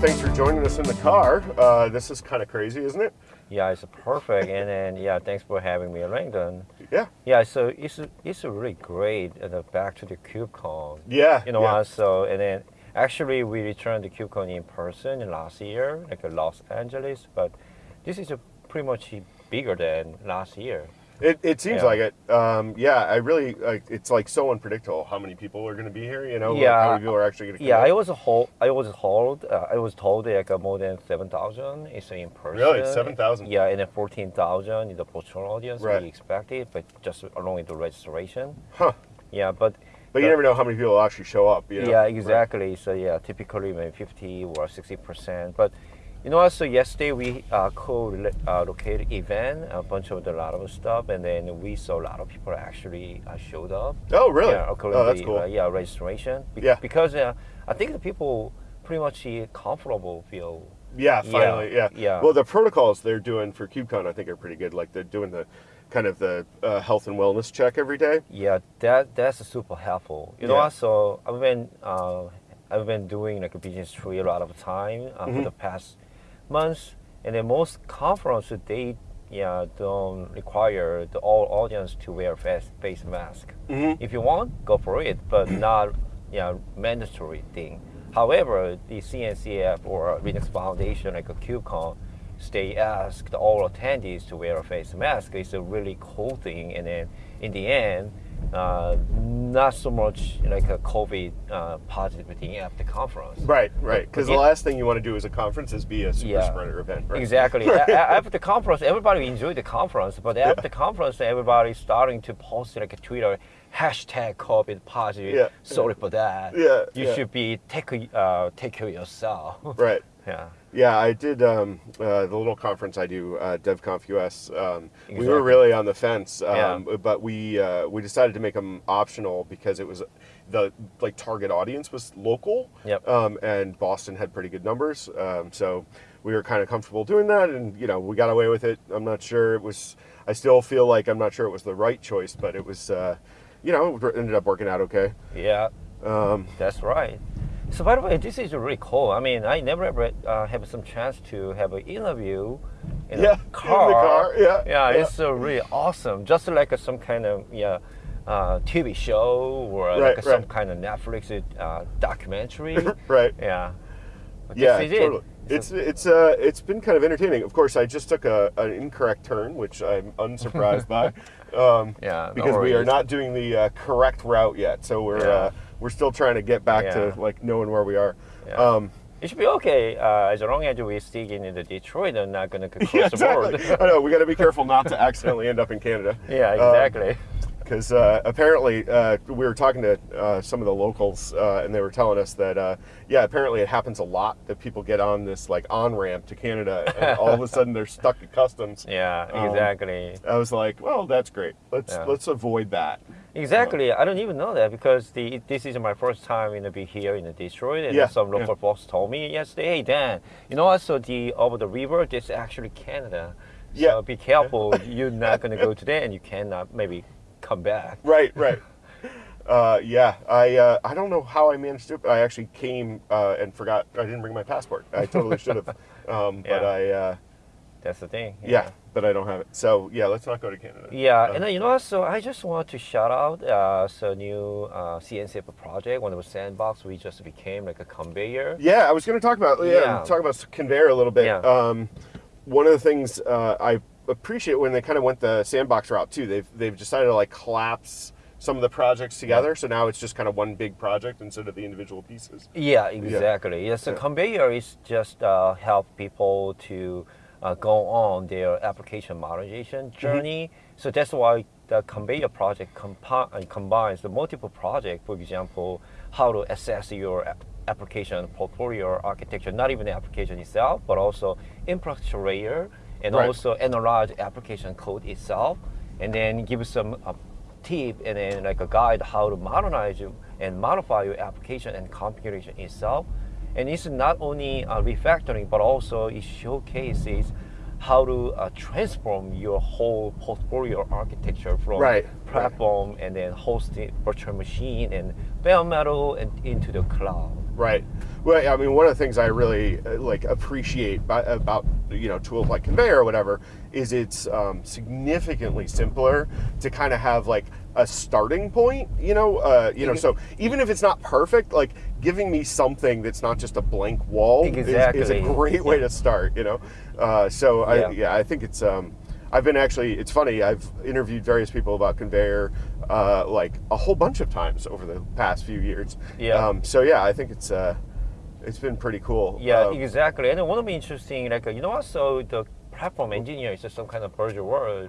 thanks for joining us in the car. Uh, this is kind of crazy, isn't it? Yeah, it's perfect. and then yeah, thanks for having me, Langdon. Yeah. Yeah, so it's it's really great. Uh, back to the KubeCon. Yeah. You know yeah. what? So and then actually we returned to KubeCon in person last year, like Los Angeles, but this is a pretty much bigger than last year. It, it seems Yeah. like it. Um, yeah, I really like. It's like so unpredictable how many people are going to be here. You know, like, Yeah. how many people are actually going to. Yeah, I was told. I was told. Uh, I was told like uh, more than seven thousand is in person. Really? 7,000? Yeah, and then fourteen thousand is the virtual audience Right. we expected, but just along with the registration. Huh. Yeah, but But you never know how many people actually show up. You know? yeah, exactly. So yeah, typically maybe fifty or sixty percent. But you know, also yesterday we uh, co-located event, a bunch of the lot of stuff, and then we saw a lot of people actually uh, showed up. Oh, really? Yeah, oh, that's to, cool. uh, yeah, registration. Be- Yeah. Because uh, I think the people pretty much uh, comfortable feel. Yeah, Yeah, finally, yeah. yeah. Well, the protocols they're doing for KubeCon, I think, are pretty good. Like they're doing the kind of the uh, health and wellness check every day. Yeah, that that's super helpful. You know, Yeah. what? so I've been uh, I've been doing like a business tree a lot of time uh, Mm-hmm. for the past months, and then most conference they yeah don't require the all audience to wear face face mask. Mhm. If you want, go for it, but not yeah mandatory thing. However, the CNCF or Linux Foundation like a KubeCon, they asked all attendees to wear a face mask. It's a really cool thing, and then in the end, uh, not so much like a COVID uh, positive thing at the conference. Right, right. Because the last thing you want to do as a conference is be a super Yeah. spreader event. Right? Exactly. After the conference, everybody enjoyed the conference, but after the conference, everybody starting to post like a Twitter hashtag COVID positive. Yeah. Sorry for that. Yeah, You yeah. should be take uh, take care of yourself. Right. yeah. Yeah, I did um, uh, the little conference I do, uh, DevConf US. Um, We were really on the fence, um, Yeah. but we uh, we decided to make them optional because it was the like target audience was local, Yep. um, and Boston had pretty good numbers, um, so we were kind of comfortable doing that, and you know we got away with it. I'm not sure it was. I still feel like I'm not sure it was the right choice, but it was. Uh, you know, it ended up working out okay. Yeah. Um, That's right. So by the way, this is really cool. I mean, I never ever uh, have some chance to have an interview in Yeah, a in the car. car, yeah, yeah, yeah. it's uh, really awesome. Just like a, some kind of yeah. Uh, TV show or Right, like some right. kind of Netflix uh, documentary. right. Yeah. But Yeah, this totally. it. It's it's uh it's been kind of entertaining. Of course, I just took a, an incorrect turn, which I'm unsurprised by, um, Yeah, because we are not doing the uh, correct route yet. So we're Yeah. We're still trying to get back Yeah. to like knowing where we are. Yeah. Um, It should be okay uh, as long as we stick in the Detroit and not gonna cross yeah, the border. I know we got to be careful not to accidentally end up in Canada. yeah, Um, exactly. because uh, apparently uh, we were talking to uh, some of the locals uh, and they were telling us that uh, yeah apparently it happens a lot that people get on this like on ramp to Canada and all of a sudden they're stuck at customs. yeah, um, exactly. I was like, well, that's great. Let's Yeah. let's avoid that. Exactly. I don't even know that because the this is my first time in the be here in the Detroit, and Yeah, some local yeah. folks told me yesterday, "Hey Dan, you know what? So the over the river, this is actually Canada. Yeah. So be careful. You're not gonna go today, and you cannot maybe come back. Right, right. Uh, yeah, I uh, I don't know how I managed to. it, but I actually came uh, and forgot. I didn't bring my passport. I totally should have. Um, But I uh, That's the thing. yeah, but I don't have it. So yeah, let's not go to Canada. Yeah, Um, and then, you know? So I just want to shout out uh, so new uh, CNCF project. One of the sandbox we just became like a Konveyor. Yeah, I was going to talk about yeah, Yeah. talk about Konveyor a little bit. Yeah. Um, one of the things uh, I appreciate when they kind of went the sandbox route too. They've they've decided to like collapse some of the projects together, so now it's just kind of one big project instead of the individual pieces. Yeah, exactly. Yeah. So Yeah. Konveyor is just uh, help people to uh, go on their application modernization Mm-hmm. journey. So that's why the Konveyor project uh, combines the multiple projects. For example, how to assess your application portfolio architecture, not even the application itself, but also infrastructure layer, and Right. also analyze application code itself, and then give some uh, tip and then like a guide how to modernize you and modify your application and configuration itself. And it's not only uh, refactoring, but also it showcases how to uh, transform your whole portfolio architecture from Right, platform and then hosting virtual machine and bare metal and into the cloud. Right. Well, I mean, one of the things I really uh, like appreciate by, about you know tools like Konveyor or whatever is it's um, significantly simpler to kind of have like a starting point. You know, uh, you know. So even if it's not perfect, like giving me something that's not just a blank wall is- is, a great way to start. You know. Uh, so I, Yeah. yeah, I think it's. Um, I've been actually. It's funny. I've interviewed various people about Konveyor, uh, like a whole bunch of times over the past few years. Yeah. Um, so yeah, I think it's uh, it's been pretty cool. Yeah, Uh, exactly. And one of the interesting, like, you know, also the platform engineer is just some kind of buzzword.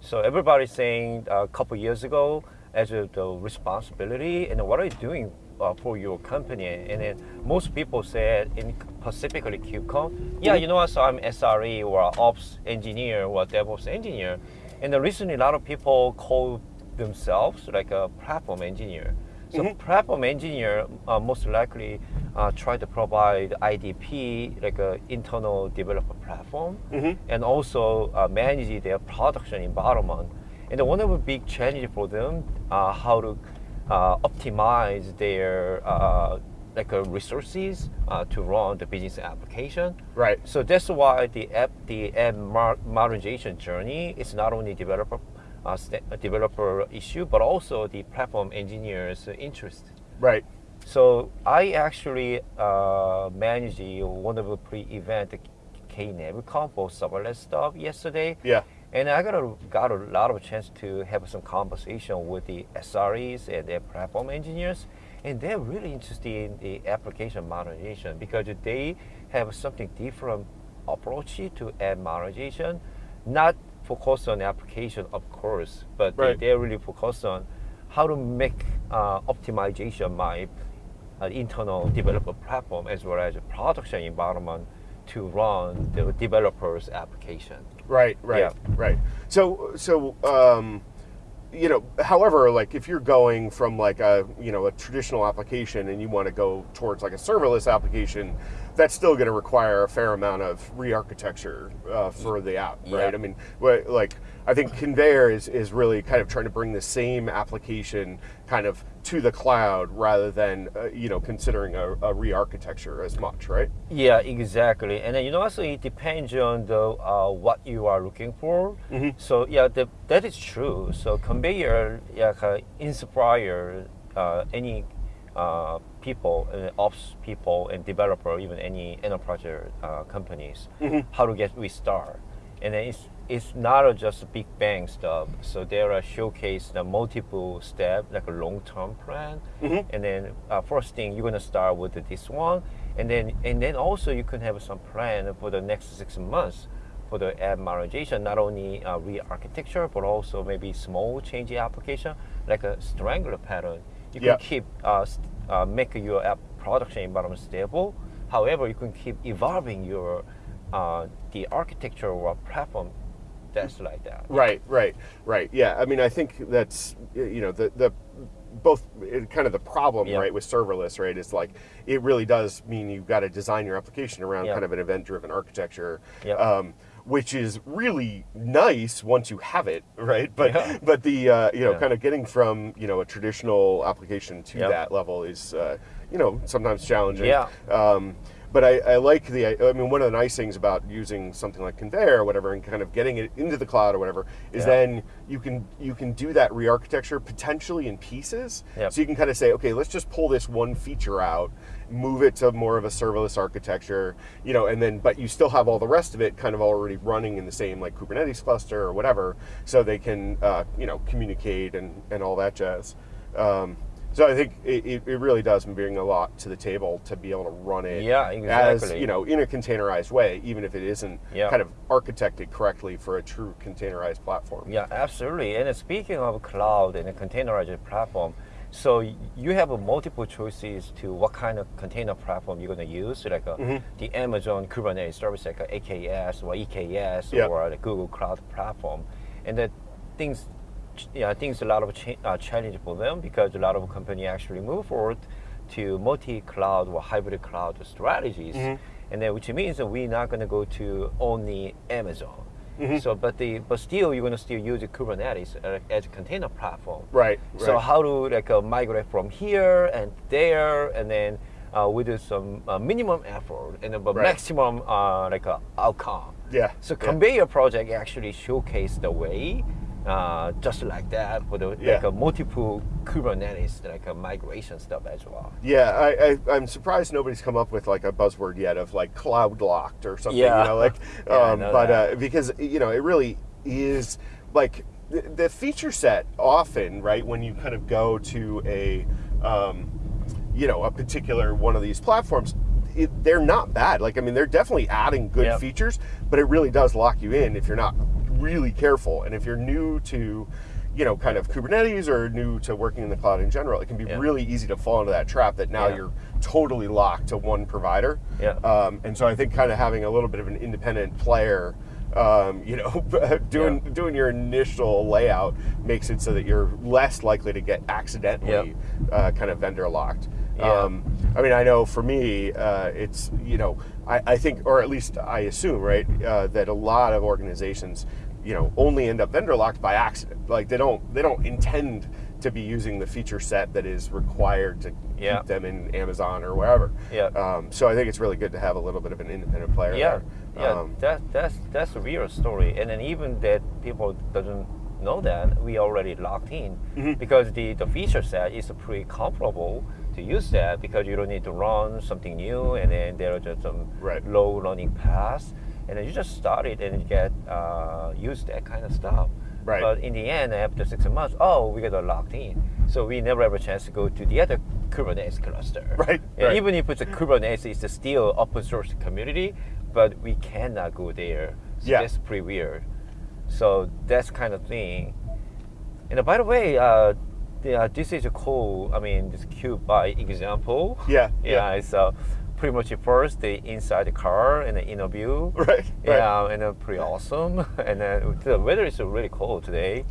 So everybody's saying uh, a couple years ago, as a, the responsibility, and what are you doing uh, for your company? And then most people said, in specifically KubeCon, yeah, you know what? So I'm SRE or Ops engineer or DevOps engineer. And recently, a lot of people call themselves like a platform engineer. So platform engineer uh, most likely uh, try to provide IDP like a internal developer platform, and also uh, manage their production environment. And one of the big challenges for them uh, how to uh, optimize their uh, like uh, resources uh, to run the business application. Right. So that's why the app, the app modernization journey is not only developer, uh, developer issue, but also the platform engineers' interest. Right. So I actually uh, managed the- one of the pre-event KnativeCon for serverless stuff yesterday. Yeah. And I got a, got a lot of chance to have some conversation with the SREs and their platform engineers, and they're really interested in the application modernization because they have something different approach to app modernization, not focused on the application, of course, but Right. they, they're really focused on how to make uh, optimization my uh, internal developer platform as well as a production environment to run the developer's application. Right. Right. Yeah. Right. So so um, you know, however, like if you're going from like a you know a traditional application and you want to go towards like a serverless application, that's still going to require a fair amount of re-architecture uh, for the app, right? Yeah. I mean, what, like I think Konveyor is is really kind of trying to bring the same application kind of to the cloud rather than uh, you know considering a, a re-architecture as much, right? Yeah, exactly. And then you know also it depends on the uh, what you are looking for. So yeah, the, that is true. So Konveyor yeah, can inspire uh, any uh, people, uh, ops people, and developer, even any enterprise uh, companies, how to get restart. And then it's it's not just a big bang stuff. So there are showcase the multiple step, like a long term plan. And then uh, first thing you're gonna start with this one, and then and then also you can have some plan for the next six months for the app modernization, not only uh, re-architecture, but also maybe small change application, like a strangler pattern. You Yeah. can keep uh, uh, make your app production environment stable. However, you can keep evolving your uh, the architecture or platform that's like that. Right, right, right. Yeah, I mean, I think that's you know the the both it, kind of the problem Yeah. right with serverless right is like it really does mean you've got to design your application around Yeah. kind of an event driven architecture. Yeah. Um, which is really nice once you have it, right? But Yeah. but the uh, you know Yeah. kind of getting from you know a traditional application to Yep. that level is uh, you know sometimes challenging. Yeah. Um, but I, I like the. I mean, one of the nice things about using something like Konveyor or whatever, and kind of getting it into the cloud or whatever, is Yeah. then you can you can do that re-architecture potentially in pieces. Yep. So you can kind of say, okay, let's just pull this one feature out, move it to more of a serverless architecture, you know, and then but you still have all the rest of it kind of already running in the same like Kubernetes cluster or whatever, so they can uh, you know communicate and and all that jazz. Um, so I think it, it really does bring a lot to the table to be able to run it Yeah, as you know in a containerized way, even if it isn't Yeah. kind of architected correctly for a true containerized platform. Yeah, absolutely. And speaking of cloud and a containerized platform, so you have multiple choices to what kind of container platform you're going to use, like a, Mm-hmm. the Amazon Kubernetes service, like a AKS or EKS Yeah. or the Google Cloud platform, and the things, ch- think it's a lot of cha- uh, challenge for them because a lot of company actually move forward to multi-cloud or hybrid cloud strategies. Mm-hmm. and then which means that we're not going to go to only Amazon. Mm-hmm. So, but the but still, you're going to still use Kubernetes uh, as a container platform. Right. So right. how to like uh, migrate from here and there, and then uh, with some uh, minimum effort and but Right. maximum uh, like uh, outcome. Yeah. So yeah. Konveyor project actually showcase the way, uh, just like that for the Yeah. like a multiple Kubernetes like a migration stuff as well. Yeah, I, I, I'm surprised nobody's come up with like a buzzword yet of like cloud locked or something. Yeah. You know, like, Yeah, um, know but uh, because you know it really is like the, the feature set often right when you kind of go to a um, you know a particular one of these platforms. It, they're not bad. Like I mean, they're definitely adding good Yep. features, but it really does lock you in if you're not really careful. And if you're new to, you know, kind of Kubernetes or new to working in the cloud in general, it can be Yeah. really easy to fall into that trap that now Yeah. you're totally locked to one provider. Yeah. Um, and so I think kind of having a little bit of an independent player, um, you know, doing Yeah. doing your initial layout makes it so that you're less likely to get accidentally uh, kind of vendor locked. Yeah. Um, I mean, I know for me, uh, it's you know, I, I think, or at least I assume, right, uh, that a lot of organizations, you know, only end up vendor locked by accident. Like they don't they don't intend to be using the feature set that is required to Yeah. keep them in Amazon or wherever. Yeah. Um, so I think it's really good to have a little bit of an independent player. Yeah, there. yeah, Um, that that's that's a real story, and then even that people doesn't know that we already locked in Mm-hmm. because the the feature set is pretty comparable to use that because you don't need to run something new, and then there are just some Right. low running paths, and then you just start it and you get uh, use that kind of stuff. Right. But in the end, after six months, oh, we got locked in, so we never have a chance to go to the other Kubernetes cluster. Right, Yeah, right. Even if it's a Kubernetes, it's still open source community, but we cannot go there. So Yeah. that's pretty weird. So that's kind of thing. And by the way, uh, the, uh, this is a cool. I mean, this Kube by Example. Yeah, Yeah. yeah. Uh, pretty much at first the inside the car and the inner view. Right, right. Yeah, and uh, pretty awesome. and then the weather is really cold today.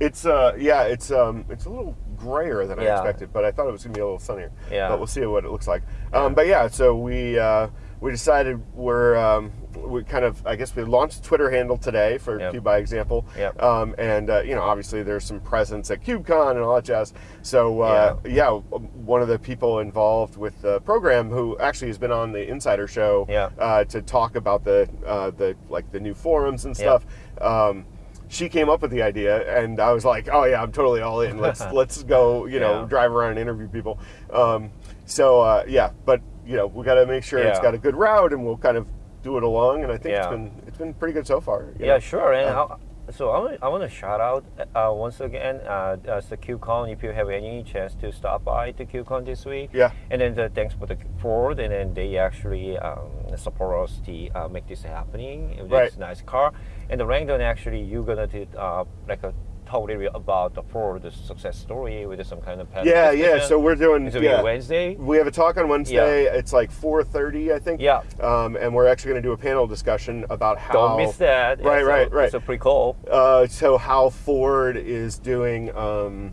It's uh yeah, it's um it's a little grayer than I expected, but I thought it was gonna be a little sunnier. Yeah. But we'll see what it looks like. Um, but yeah, so we uh, we decided we're um, we kind of I guess we launched a Twitter handle today for Yep. Kube by Example. Yep. Um, and uh, you know obviously there's some presence at KubeCon and all that jazz. So uh, yeah. one of the people involved with the program who actually has been on the Insider Show Yeah. uh, to talk about the uh, the like the new forums and Yeah. stuff. Um, she came up with the idea, and I was like, "Oh yeah, I'm totally all in. Let's let's go. You know, Yeah. drive around and interview people." Um, so uh, yeah, but you know, we got to make sure it's got a good route, and we'll kind of do it along. And I think it's been it's been pretty good so far. Yeah, know. sure. And Um, so I want, I want to shout out uh, once again uh, uh, the KubeCon if you have any chance to stop by to KubeCon this week. Yeah. And then the, thanks for the Ford, and then they actually um, support us to uh, make this happening. It was Right. a nice car. And the Langdon actually you're gonna do uh, like a talk a little bit about the Ford the success story with some kind of panel Yeah, yeah. So we're doing yeah. Wednesday. We have a talk on Wednesday. It's like 4:30, I think. Yeah. Um, and we're actually going to do a panel discussion about how. Don't miss that. Right, It's right, a- right. It's a pretty cool. Uh, so how Ford is doing um,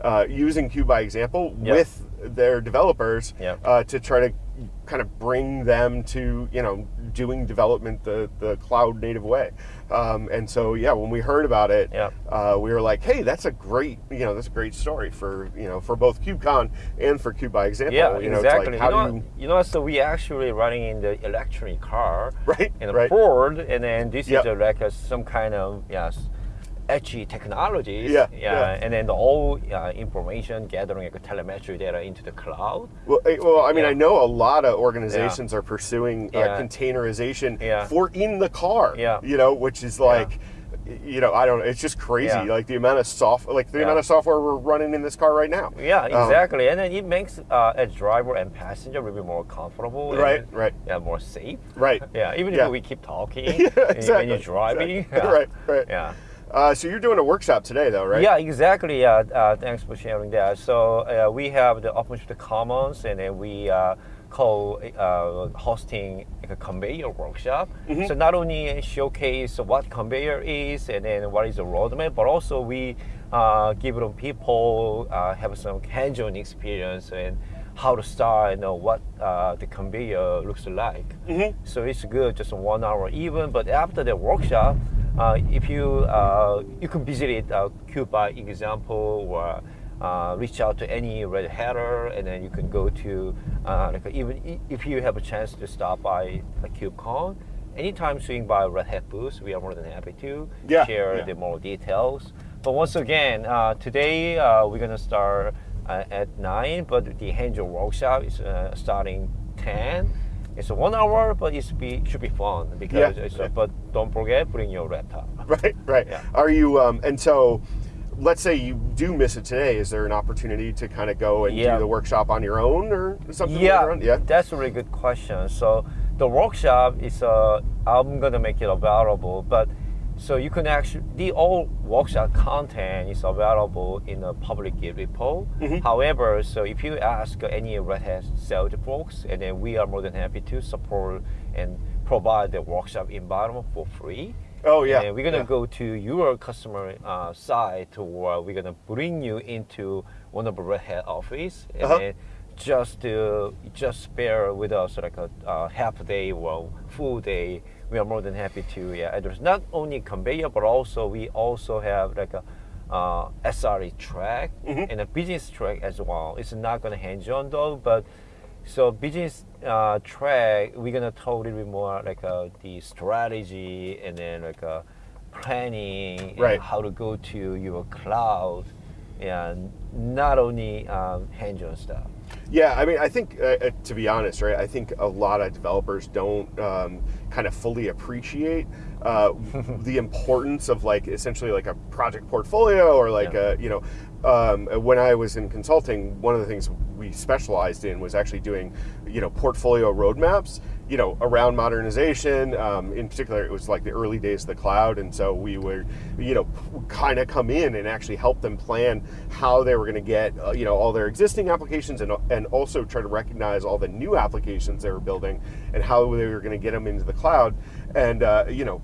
uh, using Kube by Example Yep. with their developers Yep. uh, to try to kind of bring them to you know doing development the the cloud native way. Um, and so yeah, when we heard about it, Yep. uh, we were like, hey, that's a great you know that's a great story for you know for both KubeCon and for Kube by Example. Yeah, you know, exactly. Like, how you, know, do you you know, so we actually running in the electric car, Right, In a right. Ford, and then this Yep. is a, like a, some kind of yes, edgy technologies. Yeah, yeah. and then the all uh, information gathering like telemetry data into the cloud. Well, eh, well, I mean, Yeah. I know a lot of organizations are pursuing uh, Yeah. containerization Yeah. for in the car. Yeah. You know, which is like, you know, I don't. It's just crazy. Yeah. Like the amount of soft, like the Yeah. amount of software we're running in this car right now. Yeah, Um, exactly, and then it makes uh, as driver and passenger a little bit more comfortable. Right, then, right. Yeah, more safe. Right. Yeah, even Yeah. if we keep talking Yeah, when exactly, you're driving. exactly. Yeah. Right, right. Yeah. Uh, so you're doing a workshop today, though, right? Yeah, exactly. Uh, uh, thanks for sharing that. So uh, we have the OpenShift Commons, and then we uh, call uh, hosting like a Konveyor workshop. Mm-hmm. So not only showcase what Konveyor is, and then what is the roadmap, but also we uh, give them people uh, have some hands-on experience and how to start and know what uh, the Konveyor looks like. Mm-hmm. So it's good, just one hour even. But after the workshop, if you uh, you can visit it, uh, Kube by Example, or uh, reach out to any red hatter, and then you can go to uh, like even if you have a chance to stop by a KubeCon. Anytime swing by Red Hat booth, we are more than happy to Yeah, share yeah. the more details. But once again, uh, today uh, we're gonna start uh, at nine, but the hands-on workshop is uh, starting ten. It's a one hour, but it be should be fun because. Yeah. But don't forget, bring your laptop. Right, right. Yeah. Are you? Um, and so, let's say you do miss it today. Is there an opportunity to kind of go and Yeah. do the workshop on your own or something? Yeah, yeah. that's a really good question. So the workshop is uh, I'm gonna make it available, but so you can actually the all workshop content is available in a public Git repo. Mm-hmm. However, so if you ask any Red Hat sales folks, and then we are more than happy to support and provide the workshop environment for free. Oh yeah. And we're gonna yeah. go to your customer uh, site, or we're gonna bring you into one of the Red Hat office, and Uh-huh. then just to just spare with us like a uh, half day or full day. We are more than happy to yeah address not only Konveyor, but also we also have like a uh, SRE track Mm-hmm. and a business track as well. It's not gonna hands on though, but so business uh, track, we're gonna talk a little bit more like uh, the strategy and then like uh, planning, Right. how to go to your cloud, and not only um, hands-on stuff. Yeah, I mean, I think uh, uh, to be honest, right? I think a lot of developers don't um, kind of fully appreciate uh, the importance of like essentially like a project portfolio or like Yeah. a you know. Um, when I was in consulting, one of the things we specialized in was actually doing, you know, portfolio roadmaps, you know, around modernization. Um, in particular, it was like the early days of the cloud, and so we would, you know, kind of come in and actually help them plan how they were going to get, uh, you know, all their existing applications, and and also try to recognize all the new applications they were building and how they were going to get them into the cloud, and uh, you know.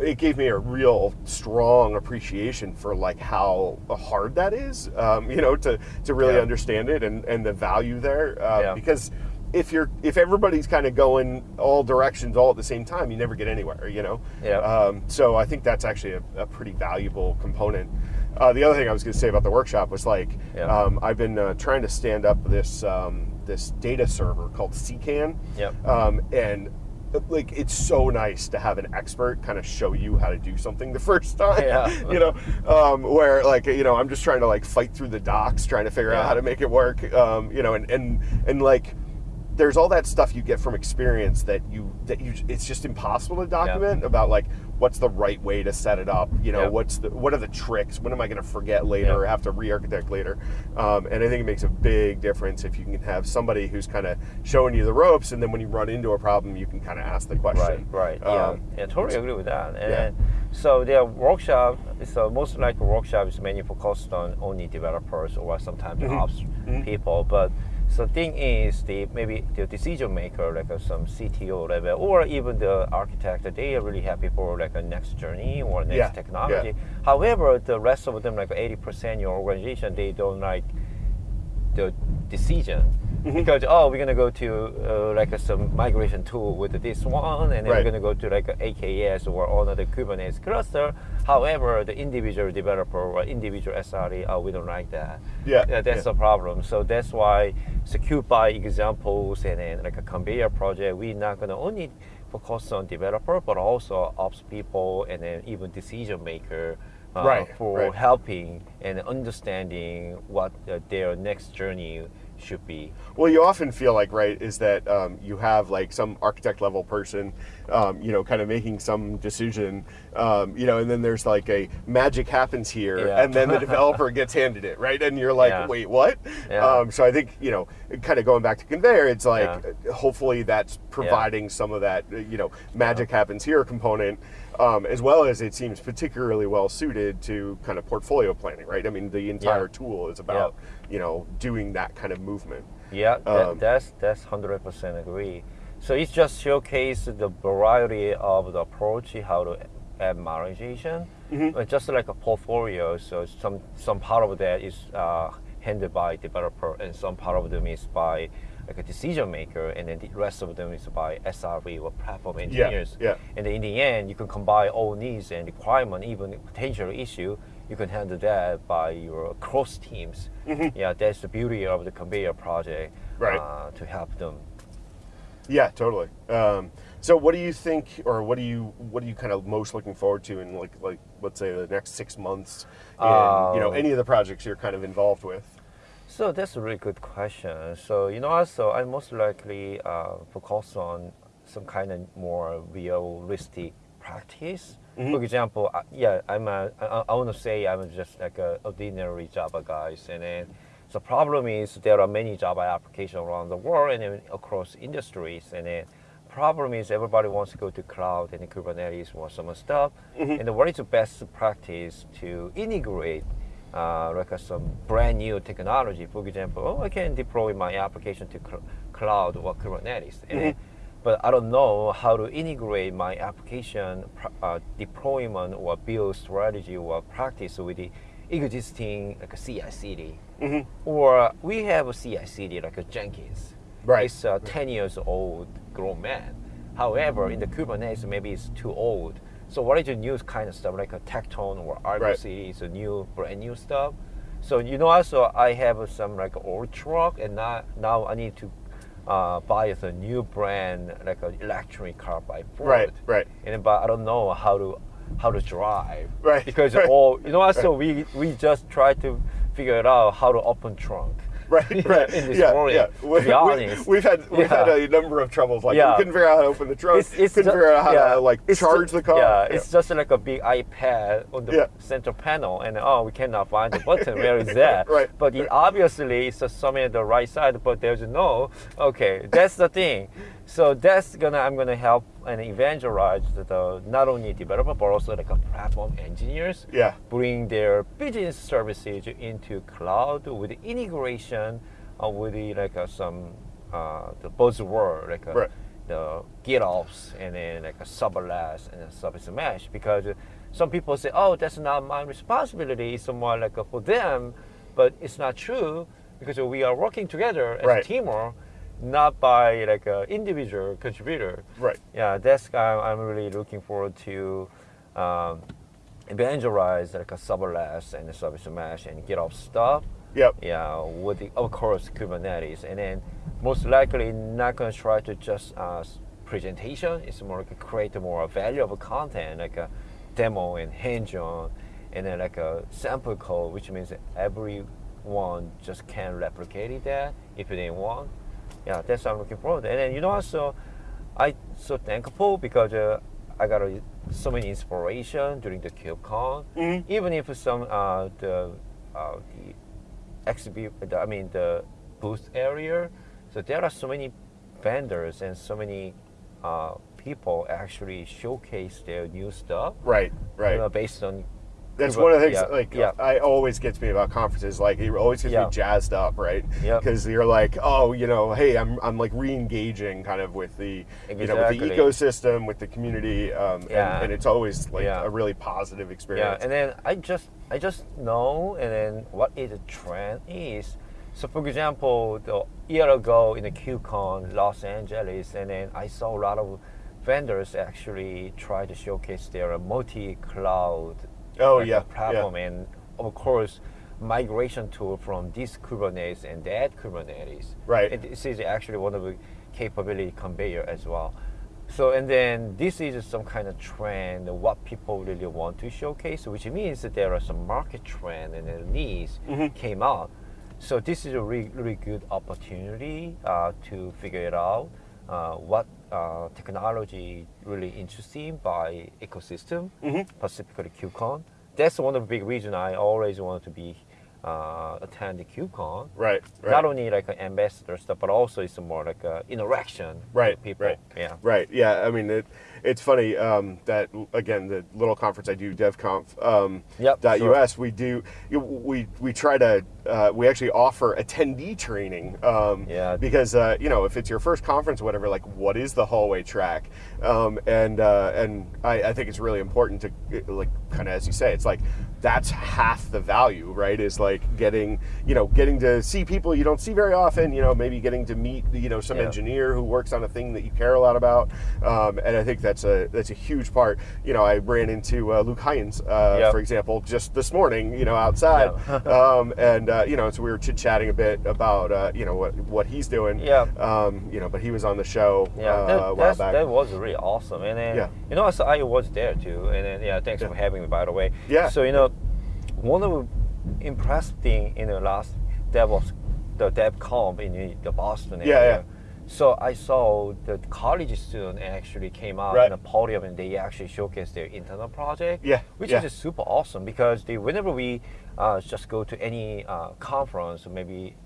It gave me a real strong appreciation for like how hard that is, um, you know, to, to really Yeah. understand it and, and the value there. Uh, Yeah. Because if you're if everybody's kind of going all directions all at the same time, you never get anywhere. You know. Yeah. Um, so I think that's actually a, a pretty valuable component. Uh, the other thing I was going to say about the workshop was like Yeah. um, I've been uh, trying to stand up this um, this data server called CKAN. Yep. Um, and like it's so nice to have an expert kind of show you how to do something the first time. Yeah. you know, um, where like you know I'm just trying to like fight through the docs, trying to figure out how to make it work. Um, you know, and and and like there's all that stuff you get from experience that you that you it's just impossible to document about like what's the right way to set it up you know Yeah. what's the what are the tricks when am i going to forget later Yeah. or have to re-architect later um, and i think it makes a big difference if you can have somebody who's kind of showing you the ropes and then when you run into a problem you can kind of ask the question right. Yeah, Um, yeah, totally agree with that. And Yeah. so their workshop is uh, most likely workshop is mainly focused on only developers or sometimes Mm-hmm. ops people. But so thing is the maybe the decision maker like uh, some CTO level or even the architect they are really happy for like a next journey or next Yeah, technology. yeah. However, the rest of them like eighty percent your organization they don't like the decision. Because oh we're gonna go to uh, like a, some migration tool with this one and then Right. we're gonna go to like a AKS or another Kubernetes cluster. However, the individual developer or individual SRE, oh we don't like that. Yeah, that's yeah. the problem. So that's why Kube by Examples and then like a Konveyor project, we're not gonna only focus on developer but also ops people and then even decision maker. Uh, Right, for right. helping and understanding what uh, their next journey should be. Well, you often feel like, right, is that um, you have like some architect level person, um, you know, kind of making some decision, um, you know, and then there's like a magic happens here, Yeah. and then the developer gets handed it, right? And you're like, Yeah. wait, what? Yeah. Um, so I think, you know, kind of going back to Konveyor, it's like, uh, hopefully that's providing some of that, uh, you know, magic happens here component. Um, as well as it seems particularly well suited to kind of portfolio planning, right? I mean, the entire tool is about, you know, doing that kind of movement. Yeah, that, Um, that's that's hundred percent agree. So it's just showcase the variety of the approach how to add modernization, Mm-hmm. but just like a portfolio. So some some part of that is uh, handled by developer, and some part of them is by like a decision maker, and then the rest of them is by SRE or platform engineers. yeah. And then in the end, you can combine all needs and requirement, even potential issue. You can handle that by your cross teams. Yeah, that's the beauty of the Konveyor project. Right. Uh, to help them. Yeah, totally. Um, so, what do you think, or what do you, what are you kind of most looking forward to in like, like, let's say the next six months in, you know, Um, any of the projects you're kind of involved with? So that's a really good question. So you know, also I most likely uh, focus on some kind of more realistic practice. For example, uh, yeah, I'm a, I, I want to say I'm just like a ordinary Java guys, and then the problem is there are many Java applications around the world and across industries, and then problem is everybody wants to go to cloud and Kubernetes or some stuff. And the what is the best practice to integrate uh, like some brand new technology? For example, oh, I can deploy my application to cl- cloud or Kubernetes. And then- but I don't know how to integrate my application uh, deployment or build strategy or practice with the existing like a CI/CD. Or we have a CI/CD like a Jenkins. Right. It's a 10 years old grown man. However, in the Kubernetes, maybe it's too old. So what is the new kind of stuff like a Tekton or Argo Right. CD is a new, brand new stuff. So you know, also I have some like old truck, and now now I need to uh, buy a new brand like an electric car by Ford. Right, right. And but I don't know how to how to drive. Right, Because right, all you know, also we we just try to figure it out how to open trunk. Right, right. in this yeah, yeah. to We, be we, honest. we've had we've Yeah. had a number of troubles. Like Yeah. we couldn't figure out how to open the trunk. couldn't ju- figure out how yeah, to like it's charge ju- the car. Yeah, it's just like a big iPad on the center panel, and oh, we cannot find the button. Where is that? Right, But it obviously it's just somewhere on the right side, but there's no. Okay, that's the thing. So that's gonna I'm gonna help and evangelize the, the not only developer but also like a platform engineers. Yeah. Bring their business services into cloud with integration uh, with the, like uh, some uh, the buzzword like uh, Right. the GitOps and then like a serverless and a service mesh because some people say, oh, that's not my responsibility. It's more like uh, for them, but it's not true because we are working together as Right. a teamwork, not by like an individual contributor. Right. Yeah, that's I'm, I'm really looking forward to um, evangelize like a serverless and a service mesh and GitOps stuff. Yep. Yeah, with the, of course Kubernetes, and then most likely not gonna try to just uh, presentation. It's more like a create more valuable content, like a demo and hands-on, and then like a sample code, which means everyone just can replicate it that if they want. Yeah, that's what I'm looking forward. to. And then you know also, I so thankful because uh, I got so many inspiration during the KubeCon. Mhm. Even if some uh, the uh, the exhibit, I mean the booth area. So there are so many vendors and so many uh, people actually showcase their new stuff. Right. Right. You know, based on That's one of the things. yeah, like, yeah. I always gets me about conferences. Like, it always gets Yeah. me jazzed up, right? Yep. Because you're like, oh, you know, hey, I'm, I'm like re-engaging kind of with the, you know, with the ecosystem, with the community, um, Yeah. and, and it's always like a really positive experience. Yeah, and then I just I just know and then what is the trend is. So for example, the year ago in the KubeCon Los Angeles, and then I saw a lot of vendors actually try to showcase their multi-cloud Oh, like, yeah, platform, and of course migration tool from this Kubernetes and that Kubernetes. Right. And this is actually one of the capability Konveyor as well. So and then this is some kind of trend what people really want to showcase, which means that there are some market trend and the needs came out. So this is a really, really good opportunity uh, to figure it out. Uh, what uh, technology really interesting by ecosystem, specifically KubeCon. That's one of the big reasons I always wanted to be uh, attend the KubeCon. right. Right. Not only like an ambassador stuff, but also it's more like a interaction Right, with people. right. Yeah. Right. Yeah. I mean, it, it's funny um, that again the little conference I do, DevConf. Um, Yep, dot sure. US. We do. We we try to. Uh, we actually offer attendee training. Um, Yeah. Because uh, you know, if it's your first conference, or whatever, like what is the hallway track? Um, and uh, and I, I think it's really important to like kind of as you say, it's like that's half the value, right? Is like getting you know getting to see people you don't see very often. You know, maybe getting to meet you know some Yeah. engineer who works on a thing that you care a lot about, um, and I think that's a that's a huge part. You know, I ran into uh, Luke Hinds, uh, Yep. for example, just this morning. You know, outside, um, and uh, you know, so we were chit chatting a bit about uh, you know what what he's doing. Yeah. Um, you know, but he was on the show Yeah, uh, that, a while that's, back. that was really awesome. And then, Yeah. you know, so I was there too. And then, yeah, thanks for having me, by the way. Yeah. So, you know, one of the impressive thing in the last DevOps, the DevConf in the- Boston Yeah, area. yeah. So I saw the college student actually came out Right. in the podium and they actually showcased their internal project. Yeah, Which yeah. is super awesome because they, whenever we uh, just go to any uh, conference, maybe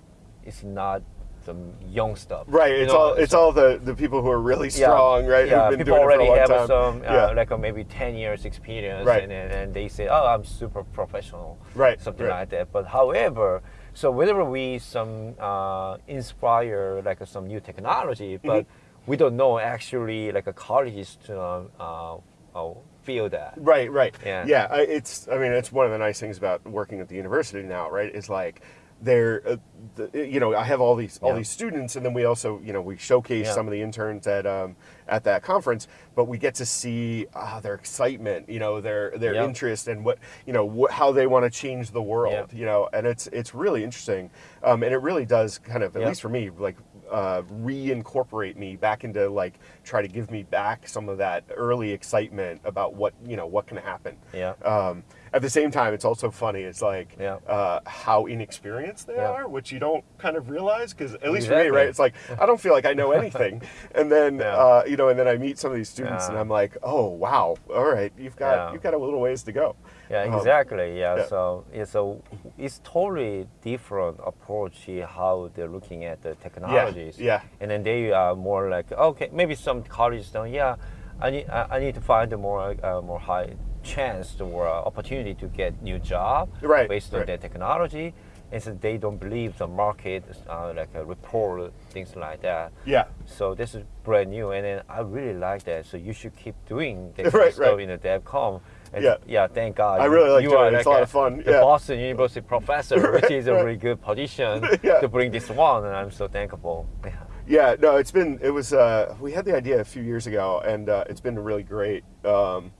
it's not the young stuff. Right, you it's know, all it's so- all the, the people who are really strong, right? Yeah, Who've been people doing it for a already have time. some uh, yeah. like uh, maybe ten years experience, Right. and, and and they say, oh, I'm super professional, Right, something right. like that. But however, so whenever we some uh, inspire like some new technology, but Mm-hmm. we don't know actually like a college student uh, uh, feel that. Right, right. Yeah. yeah. I, it's. I mean, it's one of the nice things about working at the university now, right? Is like they're, uh, the, you know, I have all these all Yeah. these students, and then we also, you know, we showcase Yeah. some of the interns at um, at that conference, but we get to see uh, their excitement, you know, their their Yeah. interest and what you know wh- how they want to change the world, Yeah. you know, and it's it's really interesting, um, and it really does kind of, at Yeah. least for me, like uh, reincorporate me back into like try to give me back some of that early excitement about what you know what can happen. Yeah. Um, at the same time, it's also funny. It's like Yeah. uh, how inexperienced they Yeah. are, which you don't kind of realize because at least for me, right? It's like I don't feel like I know anything, and then Yeah. uh, you know, and then I meet some of these students, and I'm like, oh wow, all right, you've got you've got a little ways to go. Yeah, Um, exactly. yeah. yeah. So it's a it's totally different approach how they're looking at the technologies. yeah. And then they are more like okay, maybe some colleges don't. Yeah, I need I, I need to find a more uh, more high chance or uh, opportunity to get new job Right, based on right. their technology. And so they don't believe the market, uh, like a report, things like that. Yeah. So this is brand new, and then I really like that. So you should keep doing that Right, stuff right. in the DevConf. And Yeah. yeah, thank God. I really like you doing it. It's like a lot of fun. The Yeah. Boston University professor, which is a really good position Yeah. to bring this one, and I'm so thankful. Yeah. Yeah, no, it's been it was uh, we had the idea a few years ago, and uh, it's been really great. Um,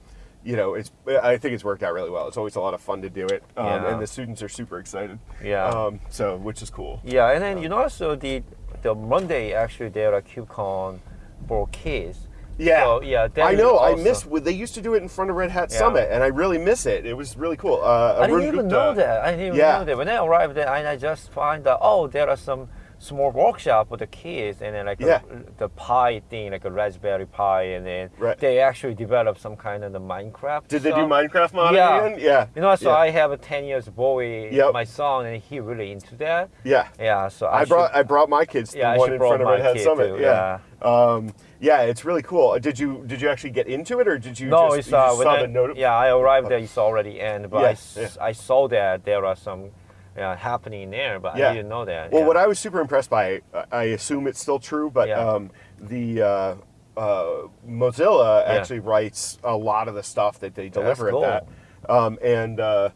you know, it's I think it's worked out really well. It's always a lot of fun to do it, um, Yeah. and the students are super excited. Yeah. Um, so which is cool. Yeah, and then you know also the the Monday actually there are KubeCon for kids. Yeah. So, yeah. I know. I miss. They used to do it in front of Red Hat Yeah. Summit, and I really miss it. It was really cool. Uh, I didn't Arun even Gupta- know that. I didn't even Yeah. know that. When I arrived there, and I just find that oh, there are some small workshop with the kids, and then like Yeah. a, the pie thing, like a Raspberry Pi, and then Right. they actually developed some kind of the Minecraft. Did they do. Minecraft modding Yeah. again? Yeah. You know, so yeah. I have a ten years boy, Yep. my son, and he really into that. Yeah. Yeah, so I, I brought should- I brought my kids to Yeah, the one in front of Red Hat Summit. too, yeah. Um, yeah, it's really cool. Uh, Did you did you actually get into it, or did you no, just, it's you uh, just saw I, yeah, I arrived there, it's already end, but Yeah, I yeah. I, saw that there are some uh, happening there, but Yeah. I didn't know that. Well, yeah. what I was super impressed by, I assume it's still true, but Yeah. um, the uh, uh, Mozilla Yeah. actually writes a lot of the stuff that they deliver cool. at that, um, and uh,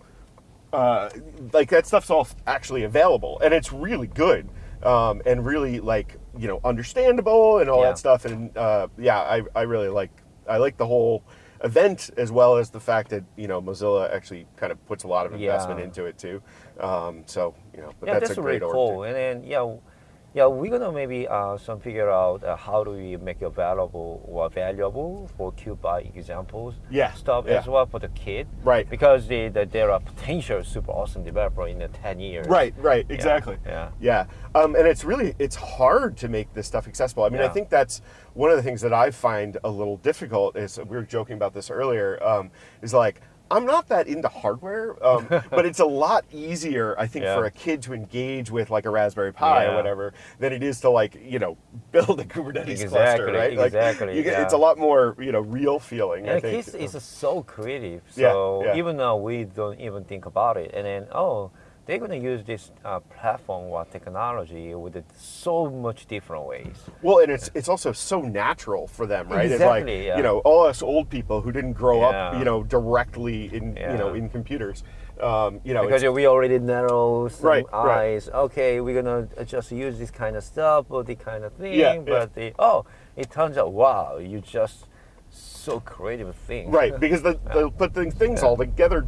uh, like that stuff's all actually available, and it's really good. Um, and really like you know understandable and all Yeah. that stuff and uh, yeah I, I really like I like the whole event as well as the fact that you know Mozilla actually kind of puts a lot of investment Yeah. into it too um, so you know but yeah, that's, that's, a really great cool. too. And then yeah, yeah, we're gonna maybe uh, some figure out uh, how do we make it available or valuable for Kube by Examples Yeah, stuff yeah. as well for the kid. Right. Because they, the, there are potential super awesome developer in the ten years. Right, right, exactly. yeah. yeah. Um, and it's really it's hard to make this stuff accessible. I mean, I think that's one of the things that I find a little difficult. Is we were joking about this earlier. Um, is like I'm not that into hardware, um, but it's a lot easier, I think, Yeah. for a kid to engage with like a Raspberry Pi or whatever than it is to like you know build a Kubernetes cluster, Exactly, right? Like, exactly, you get- yeah. It's a lot more you know real feeling. I think. kids is so creative. Yeah, So yeah. even though we don't even think about it, and then oh, they're going to use this uh, platform or technology with it so much different ways. Well, and it's it's also so natural for them, right? Exactly, like yeah. you know, all us old people who didn't grow up, you know, directly in you know in computers. Um, you know, Because we already narrow some Right, right. eyes. Okay, we're gonna just use this kind of stuff or the kind of thing. Yeah, yeah. but the oh, it turns out wow, you just so creative thing. right because they'll put things, things all together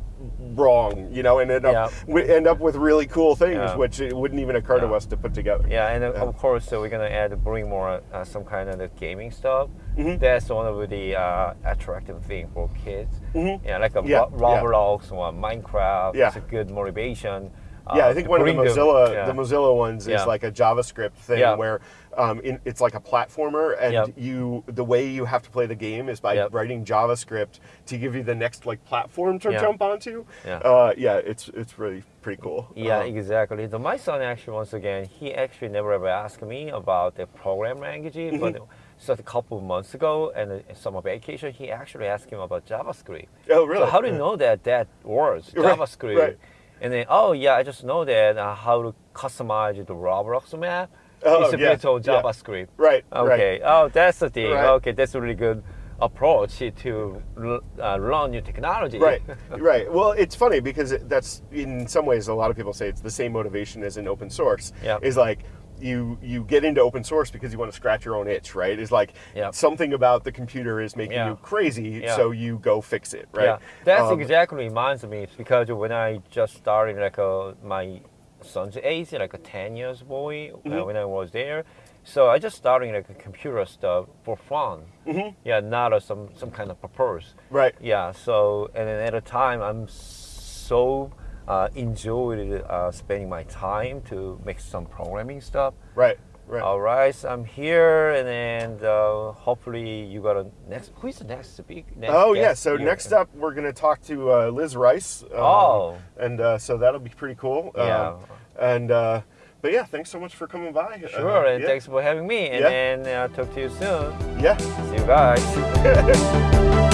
wrong, you know, and end up Yeah. we end up with really cool things Yeah. which it wouldn't even occur to us to put together. Yeah, and uh, Yeah. of course, so we're gonna add bring more uh, some kind of the gaming stuff. Mm-hmm. That's one of the uh, attractive thing for kids. Yeah, like a Mm-hmm. Yeah, Ro- yeah. Roblox or Minecraft. Yeah. It's a good motivation. Yeah, uh, I think to one of the Mozilla yeah. the Mozilla ones Yeah. is like a JavaScript thing Yeah. where um, in, it's like a platformer, and Yep. you the way you have to play the game is by Yep. writing JavaScript to give you the next like platform to jump onto. Yeah. Uh, yeah, it's it's really pretty cool. Yeah, Um, exactly. So my son actually, once again, he actually never ever asked me about the program language, Mm-hmm. but just a couple of months ago, and uh, summer vacation, he actually asked him about JavaScript. Oh, really? So how do you know that that words, Right, JavaScript? right. And then, oh yeah, I just know that uh, how to customize the Roblox map. Oh, it's a yeah, bit of. JavaScript. Right, right. Okay. Oh, that's the thing. Right. Okay, that's really good approach to uh, learn new technology. Right, right. Well, it's funny because that's in some ways a lot of people say it's the same motivation as in open source. Yeah. Is like you you get into open source because you want to scratch your own itch, right? Is like Yeah. something about the computer is making Yeah. you crazy, Yeah. so you go fix it, right? Yeah, that's Um, exactly reminds me because when I just started like uh, my son's age, like a ten years boy, uh, Mm-hmm. when I was there, so I just started like a computer stuff for fun. Mm-hmm. Yeah, not uh, some some kind of purpose. Right. Yeah. So and then at a time, I'm so uh, enjoyed uh, spending my time to make some programming stuff. Right. Right. All right, so I'm here, and then uh, hopefully you got a next. Who is the next speak? Next Oh yeah. So here? next up, we're gonna talk to uh, Liz Rice. um, Oh. And uh, so that'll be pretty cool. Um, Yeah. And uh, but yeah, thanks so much for coming by. Sure, Uh, and yeah. thanks for having me. And Yeah. then uh, talk to you soon. Yeah. See you guys.